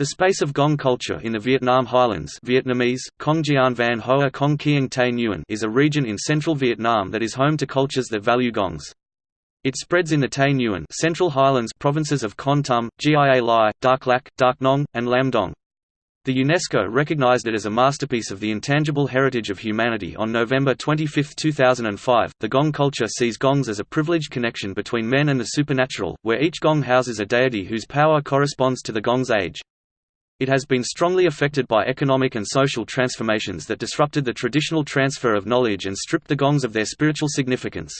The space of Gong culture in the Vietnam Highlands Vietnamese, Van Hoa Kieng Tay is a region in central Vietnam that is home to cultures that value gongs. It spreads in the Tay Nguyen Central Highlands provinces of Kon Tum, Gia Lai, Dak Lak, Dak Nong, and Lam Dong. The UNESCO recognized it as a masterpiece of the intangible heritage of humanity on November 25, 2005. The Gong culture sees gongs as a privileged connection between men and the supernatural, where each gong houses a deity whose power corresponds to the gong's age. It has been strongly affected by economic and social transformations that disrupted the traditional transfer of knowledge and stripped the gongs of their spiritual significance.